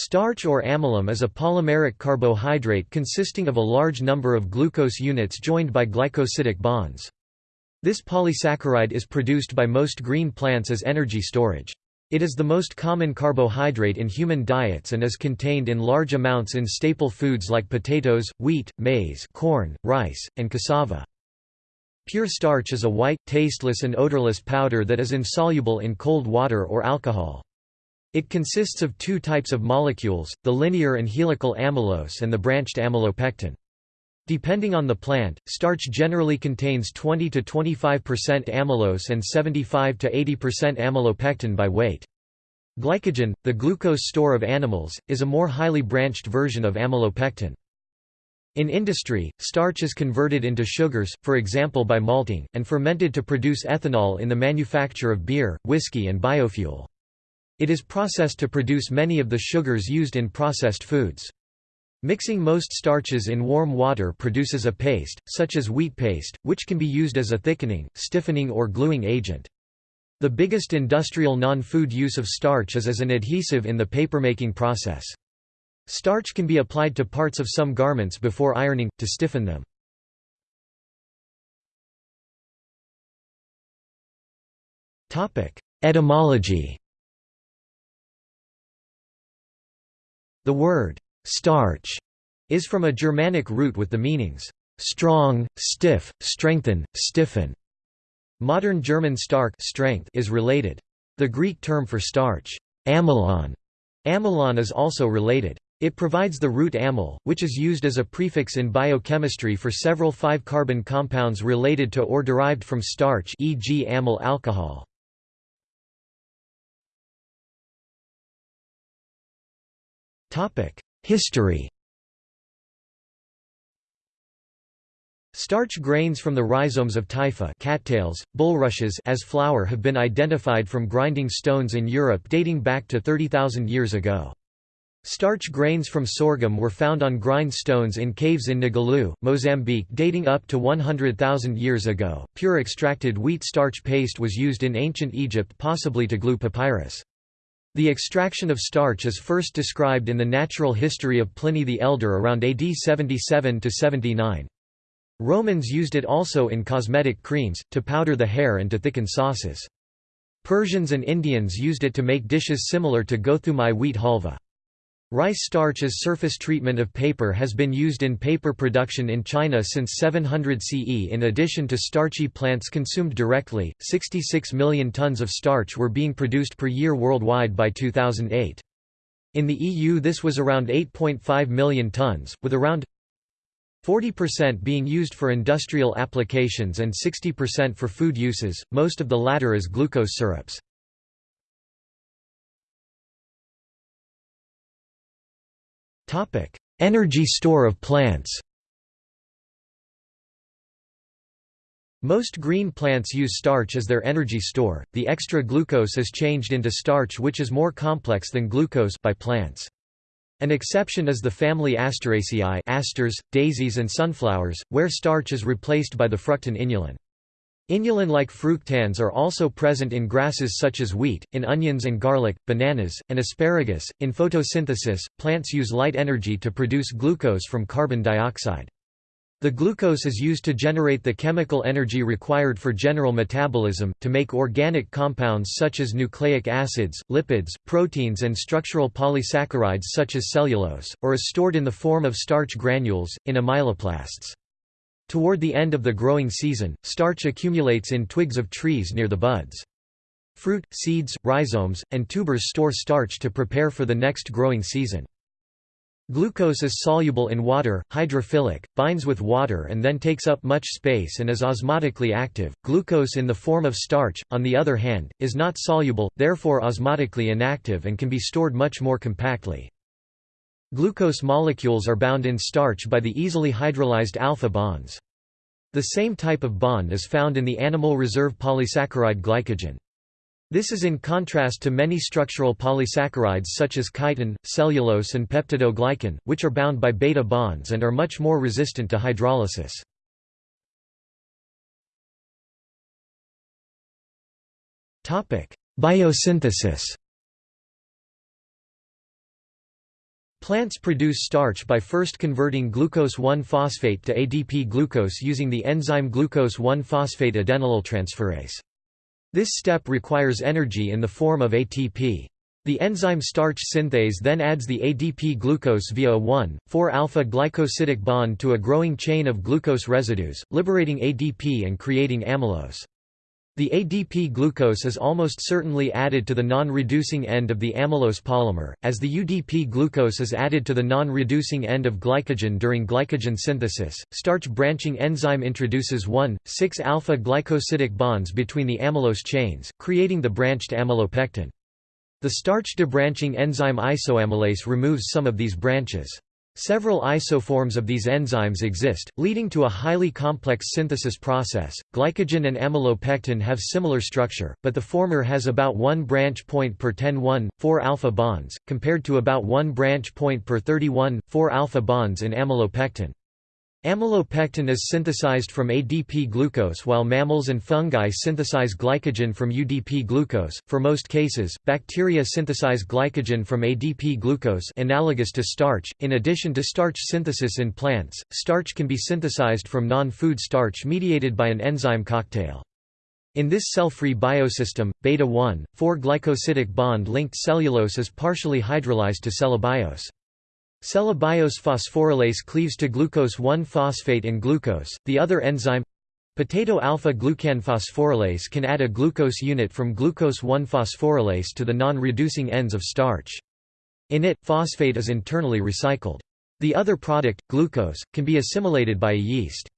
Starch or amylum is a polymeric carbohydrate consisting of a large number of glucose units joined by glycosidic bonds. This polysaccharide is produced by most green plants as energy storage. It is the most common carbohydrate in human diets and is contained in large amounts in staple foods like potatoes, wheat, maize corn, rice, and cassava. Pure starch is a white, tasteless and odorless powder that is insoluble in cold water or alcohol. It consists of two types of molecules, the linear and helical amylose and the branched amylopectin. Depending on the plant, starch generally contains 20 to 25% amylose and 75 to 80% amylopectin by weight. Glycogen, the glucose store of animals, is a more highly branched version of amylopectin. In industry, starch is converted into sugars, for example by malting, and fermented to produce ethanol in the manufacture of beer, whiskey and biofuel. It is processed to produce many of the sugars used in processed foods. Mixing most starches in warm water produces a paste, such as wheat paste, which can be used as a thickening, stiffening or gluing agent. The biggest industrial non-food use of starch is as an adhesive in the papermaking process. Starch can be applied to parts of some garments before ironing, to stiffen them. Etymology The word «starch» is from a Germanic root with the meanings «strong, stiff, strengthen, stiffen». Modern German stark strength is related. The Greek term for starch, amylon, amylon is also related. It provides the root amyl, which is used as a prefix in biochemistry for several 5-carbon compounds related to or derived from starch e.g. amyl alcohol. History Starch grains from the rhizomes of typha cattails, bulrushes as flour have been identified from grinding stones in Europe dating back to 30,000 years ago. Starch grains from sorghum were found on grind stones in caves in Ngalue, Mozambique dating up to 100,000 years ago. Pure extracted wheat starch paste was used in ancient Egypt possibly to glue papyrus. The extraction of starch is first described in the natural history of Pliny the Elder around AD 77–79. Romans used it also in cosmetic creams, to powder the hair and to thicken sauces. Persians and Indians used it to make dishes similar to gothumai wheat halva. Rice starch as surface treatment of paper has been used in paper production in China since 700 CE. In addition to starchy plants consumed directly, 66 million tons of starch were being produced per year worldwide by 2008. In the EU, this was around 8.5 million tons, with around 40% being used for industrial applications and 60% for food uses, most of the latter as glucose syrups. Energy store of plants. Most green plants use starch as their energy store. The extra glucose is changed into starch which is more complex than glucose by plants. An exception is the family Asteraceae asters, daisies and sunflowers, where starch is replaced by the fructan inulin. Inulin-like fructans are also present in grasses such as wheat, in onions and garlic, bananas, and asparagus. In photosynthesis, plants use light energy to produce glucose from carbon dioxide. The glucose is used to generate the chemical energy required for general metabolism, to make organic compounds such as nucleic acids, lipids, proteins and structural polysaccharides such as cellulose, or is stored in the form of starch granules, in amyloplasts. Toward the end of the growing season, starch accumulates in twigs of trees near the buds. Fruit, seeds, rhizomes, and tubers store starch to prepare for the next growing season. Glucose is soluble in water, hydrophilic, binds with water and then takes up much space and is osmotically active. Glucose in the form of starch, on the other hand, is not soluble, therefore osmotically inactive and can be stored much more compactly. Glucose molecules are bound in starch by the easily hydrolyzed alpha bonds. The same type of bond is found in the animal reserve polysaccharide glycogen. This is in contrast to many structural polysaccharides such as chitin, cellulose and peptidoglycan, which are bound by beta bonds and are much more resistant to hydrolysis. Biosynthesis Plants produce starch by first converting glucose-1-phosphate to ADP glucose using the enzyme glucose-1-phosphate adenylyltransferase. This step requires energy in the form of ATP. The enzyme starch synthase then adds the ADP glucose via a 1,4-alpha glycosidic bond to a growing chain of glucose residues, liberating ADP and creating amylose. The ADP glucose is almost certainly added to the non-reducing end of the amylose polymer, as the UDP glucose is added to the non-reducing end of glycogen during glycogen synthesis. Starch branching enzyme introduces 1,6-alpha glycosidic bonds between the amylose chains, creating the branched amylopectin. The starch debranching enzyme isoamylase removes some of these branches. Several isoforms of these enzymes exist, leading to a highly complex synthesis process. Glycogen and amylopectin have similar structure, but the former has about 1 branch point per 10 4 alpha bonds, compared to about 1 branch point per 31 4 alpha bonds in amylopectin. Amylopectin is synthesized from ADP glucose while mammals and fungi synthesize glycogen from UDP glucose. For most cases, bacteria synthesize glycogen from ADP glucose analogous to starch. In addition to starch synthesis in plants, starch can be synthesized from non-food starch mediated by an enzyme cocktail. In this cell-free biosystem, beta-1, 4-glycosidic bond-linked cellulose is partially hydrolyzed to cellobiose. Cellobiose phosphorylase cleaves to glucose-1-phosphate and glucose. The other enzyme potato alpha-glucan phosphorylase can add a glucose unit from glucose-1-phosphorylase to the non-reducing ends of starch. In it, phosphate is internally recycled. The other product, glucose, can be assimilated by a yeast.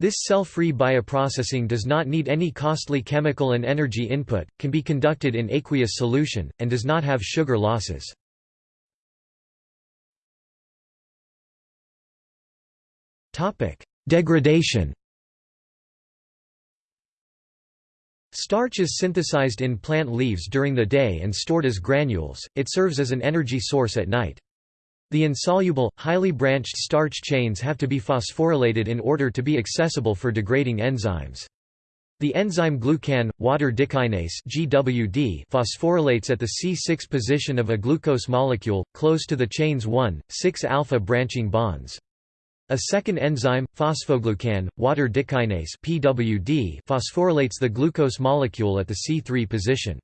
This cell-free bioprocessing does not need any costly chemical and energy input, can be conducted in aqueous solution, and does not have sugar losses. Degradation Starch is synthesized in plant leaves during the day and stored as granules, it serves as an energy source at night. The insoluble, highly branched starch chains have to be phosphorylated in order to be accessible for degrading enzymes. The enzyme glucan, water dikinase GWD phosphorylates at the C6 position of a glucose molecule, close to the chain's 1,6-alpha branching bonds. A second enzyme, phosphoglucan, water dikinase (PWD), phosphorylates the glucose molecule at the C3 position.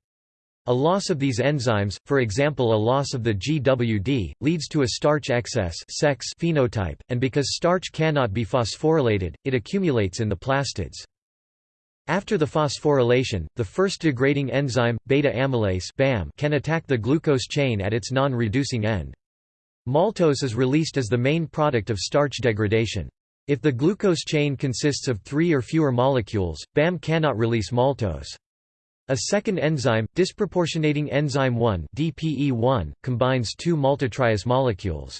A loss of these enzymes, for example a loss of the GWD, leads to a starch excess sex phenotype, and because starch cannot be phosphorylated, it accumulates in the plastids. After the phosphorylation, the first degrading enzyme, beta-amylase can attack the glucose chain at its non-reducing end. Maltose is released as the main product of starch degradation. If the glucose chain consists of three or fewer molecules, BAM cannot release maltose. A second enzyme, disproportionating enzyme 1 DPE1, combines two maltotriose molecules.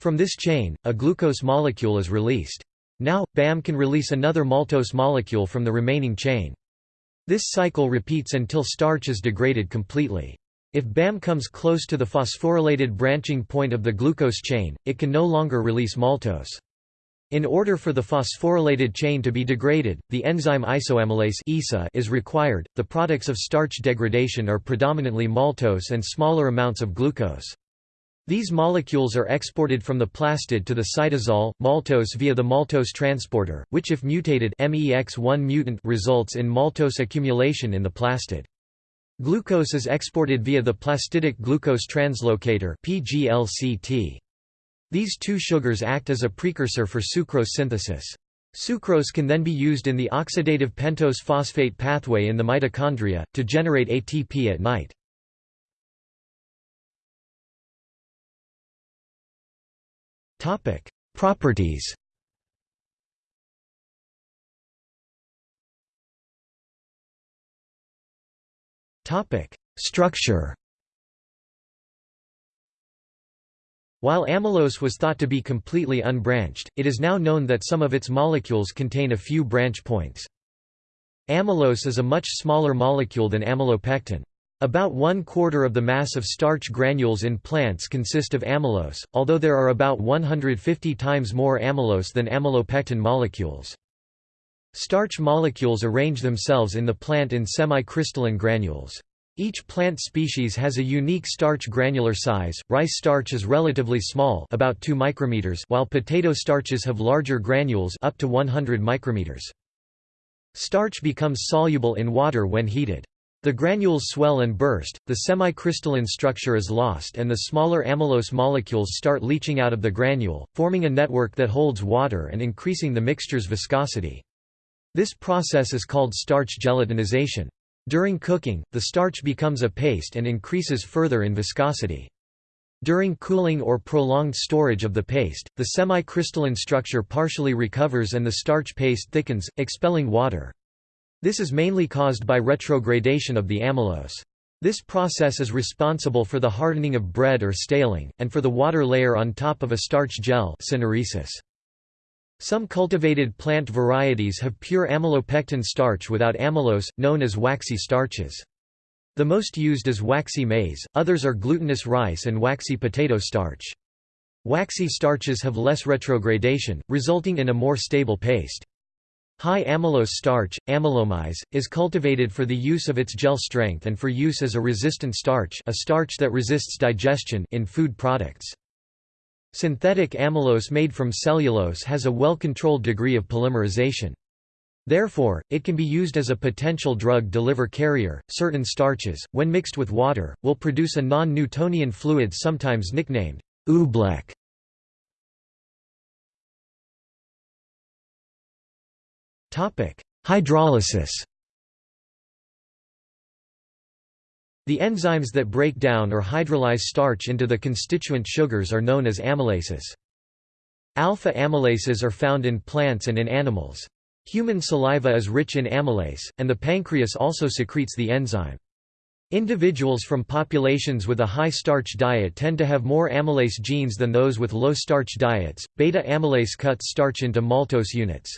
From this chain, a glucose molecule is released. Now, BAM can release another maltose molecule from the remaining chain. This cycle repeats until starch is degraded completely. If BAM comes close to the phosphorylated branching point of the glucose chain, it can no longer release maltose. In order for the phosphorylated chain to be degraded, the enzyme isoamylase is required. The products of starch degradation are predominantly maltose and smaller amounts of glucose. These molecules are exported from the plastid to the cytosol, maltose via the maltose transporter, which if mutated MEX1 mutant results in maltose accumulation in the plastid. Glucose is exported via the plastidic glucose translocator PGLCT. These two sugars act as a precursor for sucrose synthesis. Sucrose can then be used in the oxidative pentose phosphate pathway in the mitochondria, to generate ATP at night. Properties Structure While amylose was thought to be completely unbranched, it is now known that some of its molecules contain a few branch points. Amylose is a much smaller molecule than amylopectin. About one quarter of the mass of starch granules in plants consist of amylose, although there are about 150 times more amylose than amylopectin molecules. Starch molecules arrange themselves in the plant in semi-crystalline granules. Each plant species has a unique starch granular size. Rice starch is relatively small, about 2 micrometers, while potato starches have larger granules up to 100 micrometers. Starch becomes soluble in water when heated. The granules swell and burst, the semi-crystalline structure is lost and the smaller amylose molecules start leaching out of the granule, forming a network that holds water and increasing the mixture's viscosity. This process is called starch gelatinization. During cooking, the starch becomes a paste and increases further in viscosity. During cooling or prolonged storage of the paste, the semi-crystalline structure partially recovers and the starch paste thickens, expelling water. This is mainly caused by retrogradation of the amylose. This process is responsible for the hardening of bread or staling, and for the water layer on top of a starch gel syneresis. Some cultivated plant varieties have pure amylopectin starch without amylose, known as waxy starches. The most used is waxy maize, others are glutinous rice and waxy potato starch. Waxy starches have less retrogradation, resulting in a more stable paste. High amylose starch, amylomaize, is cultivated for the use of its gel strength and for use as a resistant starch a starch that resists digestion in food products. Synthetic amylose made from cellulose has a well-controlled degree of polymerization. Therefore, it can be used as a potential drug deliver carrier. Certain starches, when mixed with water, will produce a non-Newtonian fluid sometimes nicknamed oobleck. Topic: Hydrolysis. The enzymes that break down or hydrolyze starch into the constituent sugars are known as amylases. Alpha amylases are found in plants and in animals. Human saliva is rich in amylase, and the pancreas also secretes the enzyme. Individuals from populations with a high starch diet tend to have more amylase genes than those with low starch diets. Beta amylase cuts starch into maltose units.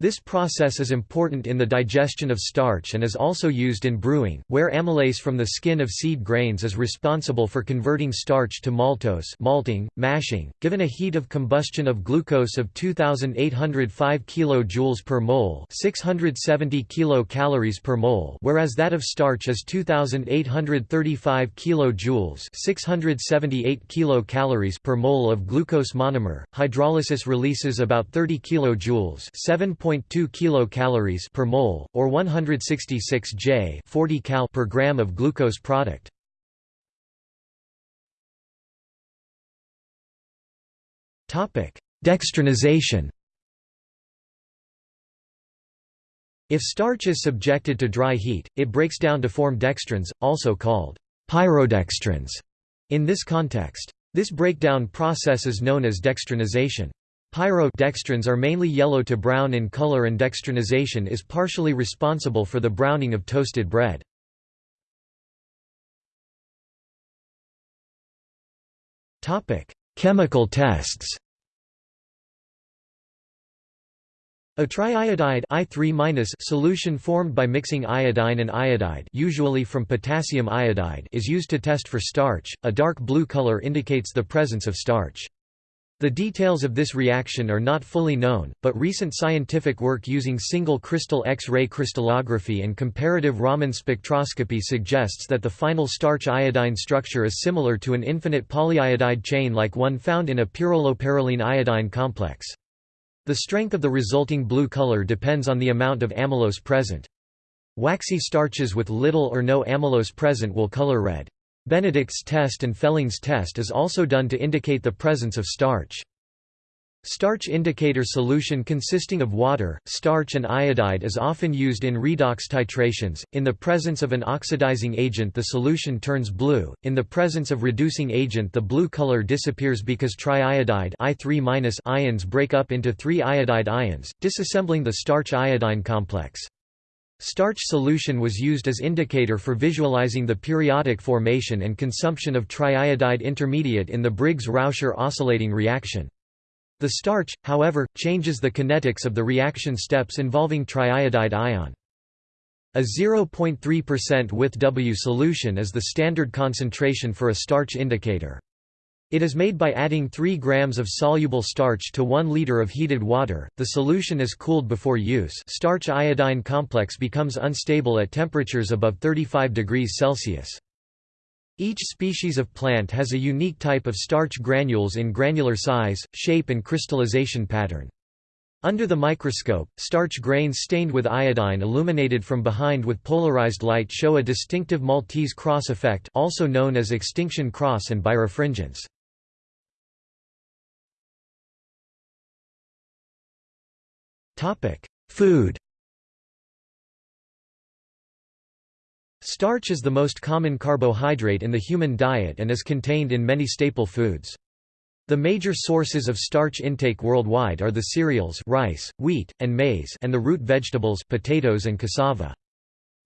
This process is important in the digestion of starch and is also used in brewing, where amylase from the skin of seed grains is responsible for converting starch to maltose malting, mashing. Given a heat of combustion of glucose of 2805 kJ per mole 670 kilocalories per mole whereas that of starch is 2835 kJ 678 kilocalories per mole of glucose monomer, hydrolysis releases about 30 kJ 7. 0.2 kilocalories per mole, or 166 J 40 cal per gram of glucose product. Dextrinization If starch is subjected to dry heat, it breaks down to form dextrins, also called pyrodextrins in this context. This breakdown process is known as dextrinization. Pyro-dextrins are mainly yellow to brown in color and dextrinization is partially responsible for the browning of toasted bread. Chemical tests A triiodide I3 solution formed by mixing iodine and iodide usually from potassium iodide is used to test for starch. A dark blue color indicates the presence of starch. The details of this reaction are not fully known, but recent scientific work using single crystal X-ray crystallography and comparative Raman spectroscopy suggests that the final starch-iodine structure is similar to an infinite polyiodide chain like one found in a pyrroloperylene iodine complex. The strength of the resulting blue color depends on the amount of amylose present. Waxy starches with little or no amylose present will color red. Benedict's test and Fehling's test is also done to indicate the presence of starch. Starch indicator solution consisting of water, starch and iodide is often used in redox titrations. In the presence of an oxidizing agent the solution turns blue. In the presence of reducing agent the blue color disappears because triiodide I3- ions break up into 3 iodide ions, disassembling the starch iodine complex. Starch solution was used as indicator for visualizing the periodic formation and consumption of triiodide intermediate in the Briggs-Rauscher oscillating reaction. The starch, however, changes the kinetics of the reaction steps involving triiodide ion. A 0.3% with W solution is the standard concentration for a starch indicator. It is made by adding 3 grams of soluble starch to 1 liter of heated water. The solution is cooled before use. Starch iodine complex becomes unstable at temperatures above 35 degrees Celsius. Each species of plant has a unique type of starch granules in granular size, shape and crystallization pattern. Under the microscope, starch grains stained with iodine illuminated from behind with polarized light show a distinctive Maltese cross effect also known as extinction cross and birefringence. Topic: Food. Starch is the most common carbohydrate in the human diet and is contained in many staple foods. The major sources of starch intake worldwide are the cereals rice, wheat, and maize and the root vegetables potatoes and cassava.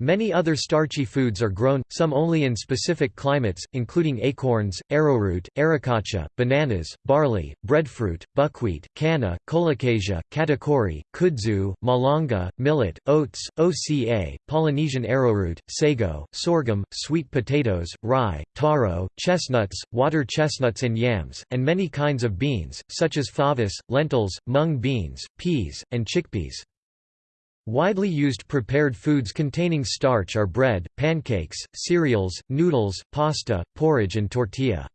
Many other starchy foods are grown, some only in specific climates, including acorns, arrowroot, arracacha, bananas, barley, breadfruit, buckwheat, canna, colocasia, katakuri, kudzu, malanga, millet, oats, oca, Polynesian arrowroot, sago, sorghum, sweet potatoes, rye, taro, chestnuts, water chestnuts and yams, and many kinds of beans, such as favas, lentils, mung beans, peas, and chickpeas. Widely used prepared foods containing starch are bread, pancakes, cereals, noodles, pasta, porridge and tortilla.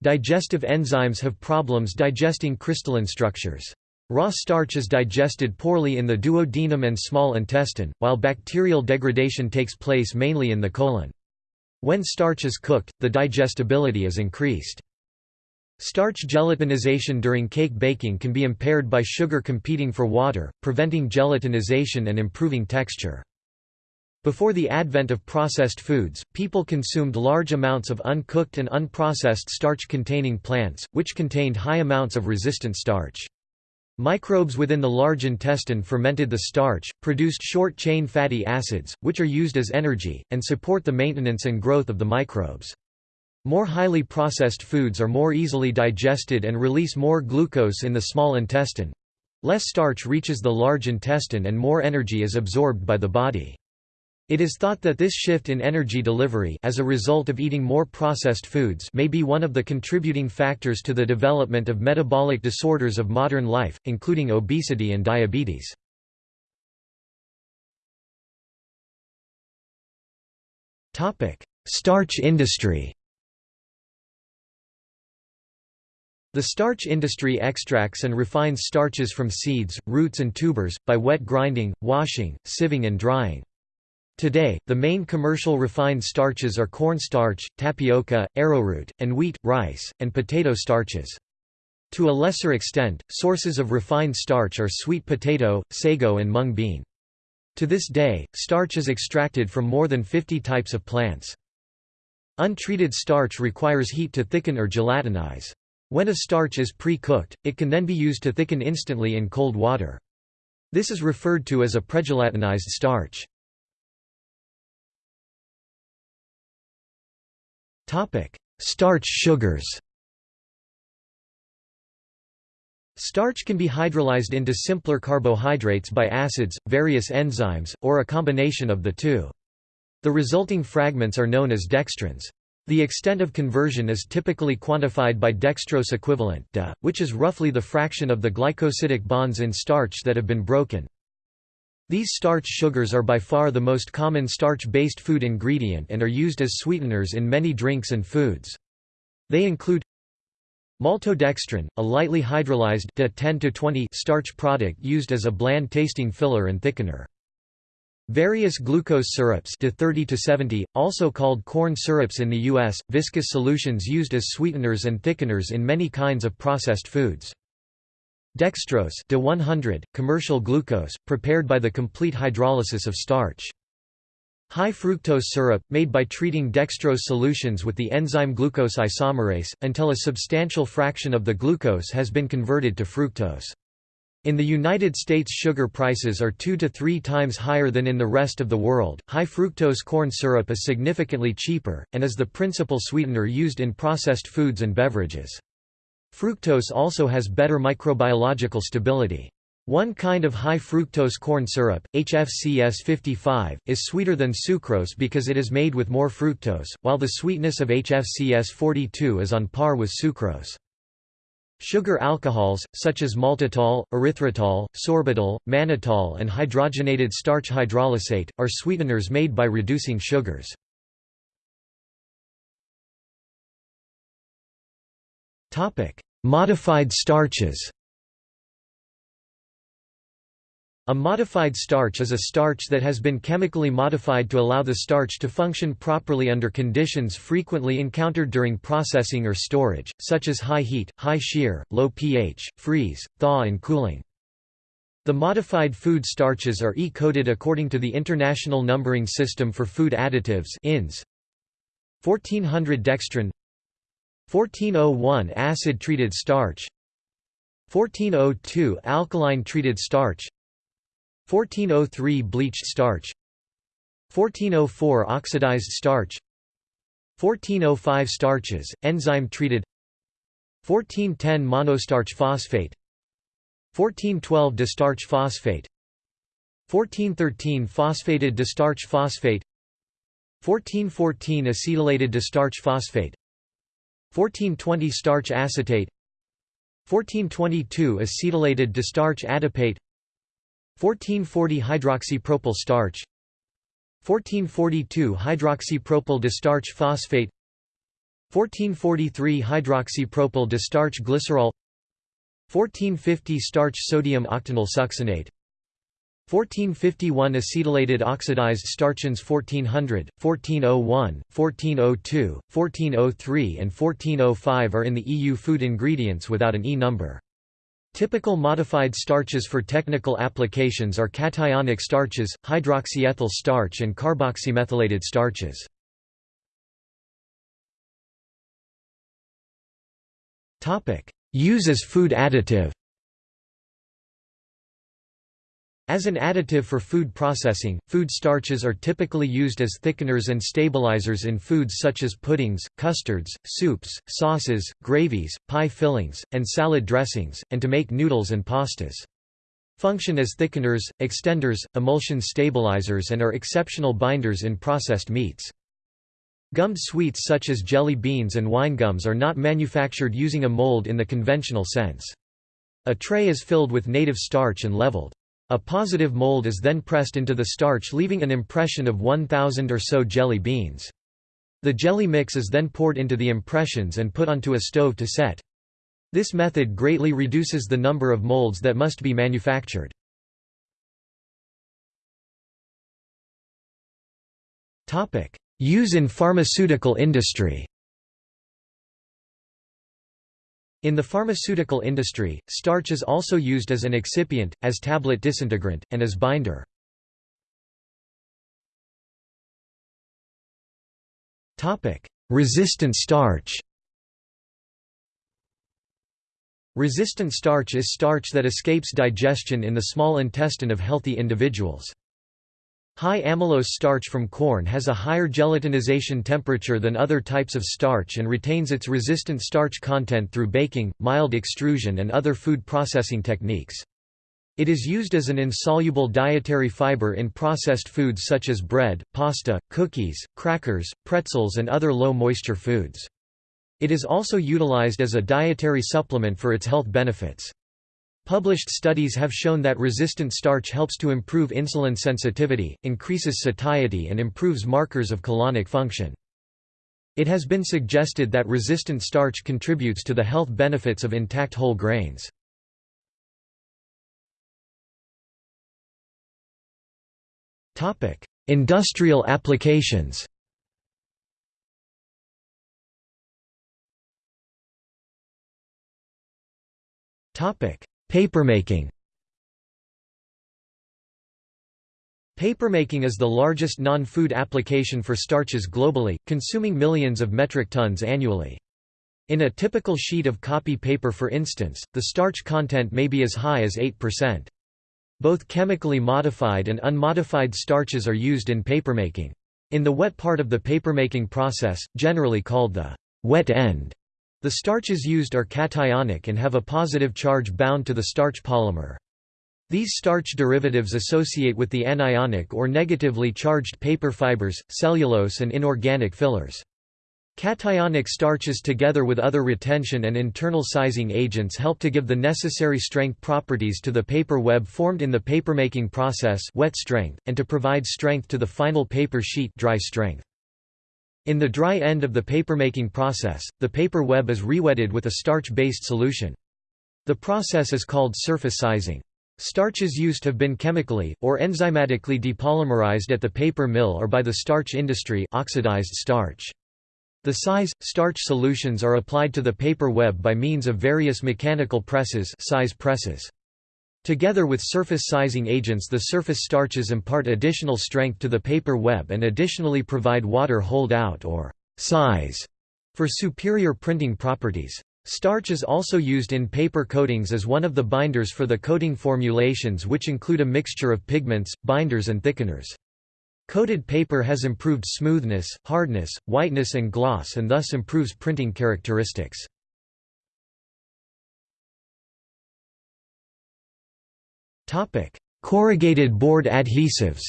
Digestive enzymes have problems digesting crystalline structures. Raw starch is digested poorly in the duodenum and small intestine, while bacterial degradation takes place mainly in the colon. When starch is cooked, the digestibility is increased. Starch gelatinization during cake baking can be impaired by sugar competing for water, preventing gelatinization and improving texture. Before the advent of processed foods, people consumed large amounts of uncooked and unprocessed starch-containing plants, which contained high amounts of resistant starch. Microbes within the large intestine fermented the starch, produced short-chain fatty acids, which are used as energy, and support the maintenance and growth of the microbes. More highly processed foods are more easily digested and release more glucose in the small intestine. Less starch reaches the large intestine and more energy is absorbed by the body. It is thought that this shift in energy delivery as a result of eating more processed foods may be one of the contributing factors to the development of metabolic disorders of modern life, including obesity and diabetes. Starch industry The starch industry extracts and refines starches from seeds, roots and tubers, by wet grinding, washing, sieving and drying. Today, the main commercial refined starches are cornstarch, tapioca, arrowroot, and wheat, rice, and potato starches. To a lesser extent, sources of refined starch are sweet potato, sago and mung bean. To this day, starch is extracted from more than 50 types of plants. Untreated starch requires heat to thicken or gelatinize. When a starch is pre-cooked, it can then be used to thicken instantly in cold water. This is referred to as a pregelatinized starch. Starch sugars Starch can be hydrolyzed into simpler carbohydrates by acids, various enzymes, or a combination of the two. The resulting fragments are known as dextrins. The extent of conversion is typically quantified by dextrose equivalent DE, which is roughly the fraction of the glycosidic bonds in starch that have been broken. These starch sugars are by far the most common starch-based food ingredient and are used as sweeteners in many drinks and foods. They include maltodextrin, a lightly hydrolyzed DE 10 starch product used as a bland-tasting filler and thickener. Various glucose syrups to 30 to 70, also called corn syrups in the U.S., viscous solutions used as sweeteners and thickeners in many kinds of processed foods. Dextrose to 100, commercial glucose, prepared by the complete hydrolysis of starch. High fructose syrup, made by treating dextrose solutions with the enzyme glucose isomerase, until a substantial fraction of the glucose has been converted to fructose. In the United States sugar prices are two to three times higher than in the rest of the world. High fructose corn syrup is significantly cheaper, and is the principal sweetener used in processed foods and beverages. Fructose also has better microbiological stability. One kind of high fructose corn syrup, HFCS 55, is sweeter than sucrose because it is made with more fructose, while the sweetness of HFCS 42 is on par with sucrose. Sugar alcohols, such as maltitol, erythritol, sorbitol, mannitol and hydrogenated starch hydrolysate, are sweeteners made by reducing sugars. Modified starches A modified starch is a starch that has been chemically modified to allow the starch to function properly under conditions frequently encountered during processing or storage, such as high heat, high shear, low pH, freeze, thaw and cooling. The modified food starches are E-coded according to the International Numbering System for Food Additives INS. 1400 dextrin 1401 acid-treated starch 1402 alkaline-treated starch 1403 bleached starch 1404 oxidized starch 1405 starches, enzyme treated 1410 monostarch phosphate 1412 distarch phosphate 1413 phosphated distarch phosphate 1414 acetylated distarch phosphate 1420 starch acetate 1422 acetylated distarch adipate 1440 hydroxypropyl starch 1442 hydroxypropyl distarch phosphate 1443 hydroxypropyl distarch glycerol 1450 starch sodium octenyl succinate 1451 acetylated oxidized starch INS 1400, 1401, 1402, 1403 and 1405 are in the EU food ingredients without an E number. Typical modified starches for technical applications are cationic starches, hydroxyethyl starch and carboxymethylated starches. Use as food additive As an additive for food processing, food starches are typically used as thickeners and stabilizers in foods such as puddings, custards, soups, sauces, gravies, pie fillings, and salad dressings, and to make noodles and pastas. Function as thickeners, extenders, emulsion stabilizers and are exceptional binders in processed meats. Gummed sweets such as jelly beans and wine gums are not manufactured using a mold in the conventional sense. A tray is filled with native starch and leveled. A positive mold is then pressed into the starch leaving an impression of 1,000 or so jelly beans. The jelly mix is then poured into the impressions and put onto a stove to set. This method greatly reduces the number of molds that must be manufactured. Use in pharmaceutical industry In the pharmaceutical industry, starch is also used as an excipient, as tablet disintegrant, and as binder. Resistant starch Resistant starch is starch that escapes digestion in the small intestine of healthy individuals. High amylose starch from corn has a higher gelatinization temperature than other types of starch and retains its resistant starch content through baking, mild extrusion and other food processing techniques. It is used as an insoluble dietary fiber in processed foods such as bread, pasta, cookies, crackers, pretzels and other low-moisture foods. It is also utilized as a dietary supplement for its health benefits. Published studies have shown that resistant starch helps to improve insulin sensitivity, increases satiety and improves markers of colonic function. It has been suggested that resistant starch contributes to the health benefits of intact whole grains. Industrial applications Topic: Papermaking Papermaking is the largest non-food application for starches globally, consuming millions of metric tons annually. In a typical sheet of copy paper for instance, the starch content may be as high as 8%. Both chemically modified and unmodified starches are used in papermaking. In the wet part of the papermaking process, generally called the wet end, the starches used are cationic and have a positive charge bound to the starch polymer. These starch derivatives associate with the anionic or negatively charged paper fibers, cellulose and inorganic fillers. Cationic starches together with other retention and internal sizing agents help to give the necessary strength properties to the paper web formed in the papermaking process wet strength, and to provide strength to the final paper sheet dry strength. In the dry end of the papermaking process, the paper web is rewetted with a starch-based solution. The process is called surface sizing. Starches used have been chemically, or enzymatically depolymerized at the paper mill or by the starch industry oxidized starch. The size, starch solutions are applied to the paper web by means of various mechanical presses size presses. Together with surface sizing agents the surface starches impart additional strength to the paper web and additionally provide water hold-out or size for superior printing properties. Starch is also used in paper coatings as one of the binders for the coating formulations which include a mixture of pigments, binders and thickeners. Coated paper has improved smoothness, hardness, whiteness and gloss and thus improves printing characteristics. Corrugated board adhesives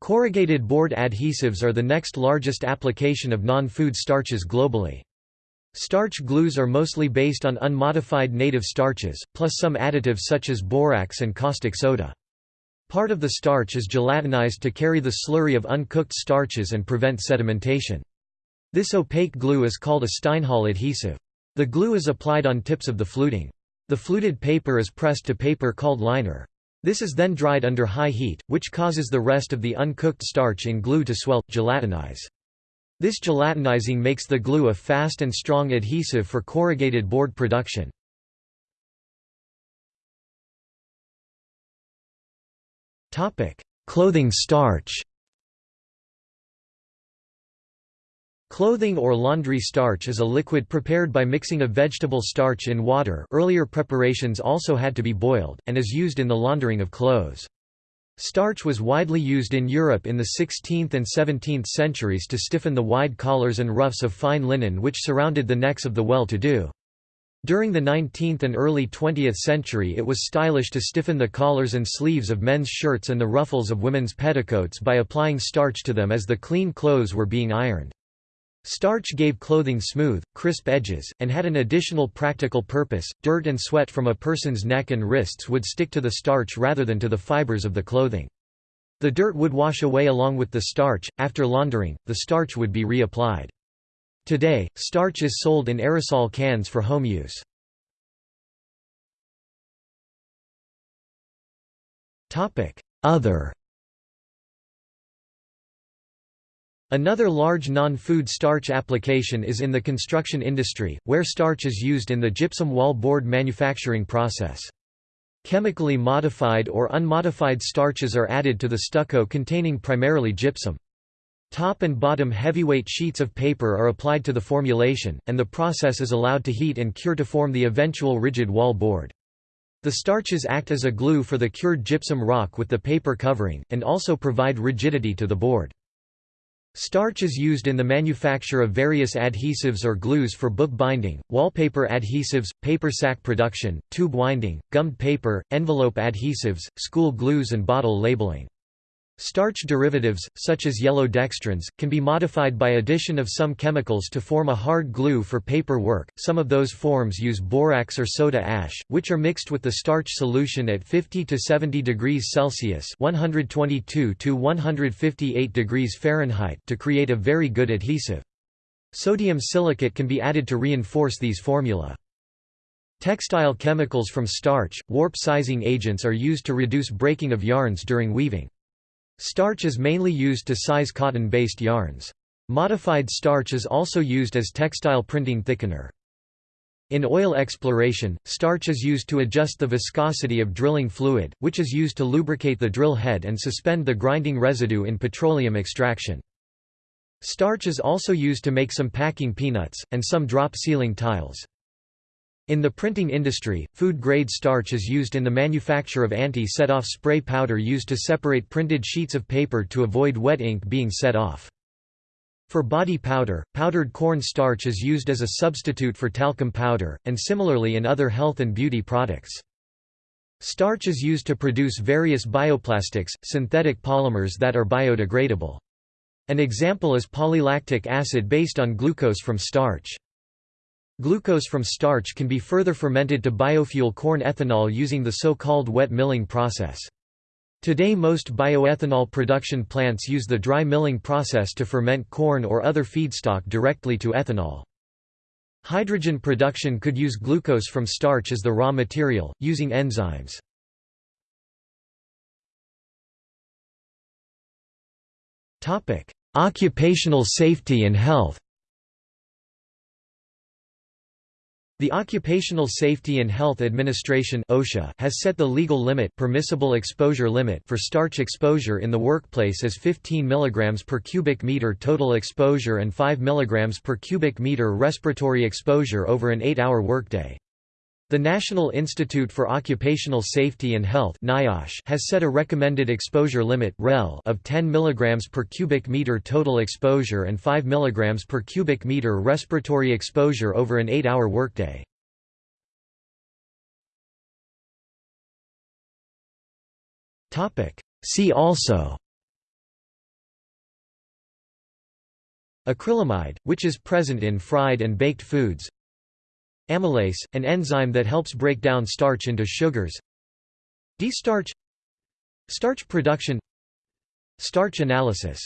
Corrugated board adhesives are the next largest application of non-food starches globally. Starch glues are mostly based on unmodified native starches, plus some additives such as borax and caustic soda. Part of the starch is gelatinized to carry the slurry of uncooked starches and prevent sedimentation. This opaque glue is called a Stein Hall adhesive. The glue is applied on tips of the fluting. The fluted paper is pressed to paper called liner. This is then dried under high heat, which causes the rest of the uncooked starch in glue to swell, gelatinize. This gelatinizing makes the glue a fast and strong adhesive for corrugated board production. Clothing starch Clothing or laundry starch is a liquid prepared by mixing a vegetable starch in water earlier preparations also had to be boiled, and is used in the laundering of clothes. Starch was widely used in Europe in the 16th and 17th centuries to stiffen the wide collars and ruffs of fine linen which surrounded the necks of the well-to-do. During the 19th and early 20th century it was stylish to stiffen the collars and sleeves of men's shirts and the ruffles of women's petticoats by applying starch to them as the clean clothes were being ironed. Starch gave clothing smooth, crisp edges, and had an additional practical purpose. Dirt and sweat from a person's neck and wrists would stick to the starch rather than to the fibers of the clothing. The dirt would wash away along with the starch. After laundering, the starch would be reapplied. Today, starch is sold in aerosol cans for home use. Other Another large non-food starch application is in the construction industry, where starch is used in the gypsum wall board manufacturing process. Chemically modified or unmodified starches are added to the stucco containing primarily gypsum. Top and bottom heavyweight sheets of paper are applied to the formulation, and the process is allowed to heat and cure to form the eventual rigid wall board. The starches act as a glue for the cured gypsum rock with the paper covering, and also provide rigidity to the board. Starch is used in the manufacture of various adhesives or glues for book binding, wallpaper adhesives, paper sack production, tube winding, gummed paper, envelope adhesives, school glues and bottle labeling. Starch derivatives, such as yellow dextrins, can be modified by addition of some chemicals to form a hard glue for paper work. Some of those forms use borax or soda ash, which are mixed with the starch solution at 50 to 70 degrees Celsius (122 to 158 degrees Fahrenheit) to create a very good adhesive. Sodium silicate can be added to reinforce these formula. Textile chemicals from starch, warp sizing agents are used to reduce breaking of yarns during weaving. Starch is mainly used to size cotton-based yarns. Modified starch is also used as textile printing thickener. In oil exploration, starch is used to adjust the viscosity of drilling fluid, which is used to lubricate the drill head and suspend the grinding residue in petroleum extraction. Starch is also used to make some packing peanuts, and some drop ceiling tiles. In the printing industry, food-grade starch is used in the manufacture of anti-set-off spray powder used to separate printed sheets of paper to avoid wet ink being set off. For body powder, powdered corn starch is used as a substitute for talcum powder, and similarly in other health and beauty products. Starch is used to produce various bioplastics, synthetic polymers that are biodegradable. An example is polylactic acid based on glucose from starch. Glucose from starch can be further fermented to biofuel corn ethanol using the so-called wet milling process. Today most bioethanol production plants use the dry milling process to ferment corn or other feedstock directly to ethanol. Hydrogen production could use glucose from starch as the raw material, using enzymes. Occupational safety and health The Occupational Safety and Health Administration (OSHA) has set the legal limit, permissible exposure limit for starch exposure in the workplace as 15 mg per cubic meter total exposure and 5 mg per cubic meter respiratory exposure over an 8-hour workday. The National Institute for Occupational Safety and Health has set a recommended exposure limit of 10 mg per cubic meter total exposure and 5 mg per cubic meter respiratory exposure over an 8-hour workday. See also Acrylamide, which is present in fried and baked foods Amylase, an enzyme that helps break down starch into sugars. D-starch Starch production. Starch analysis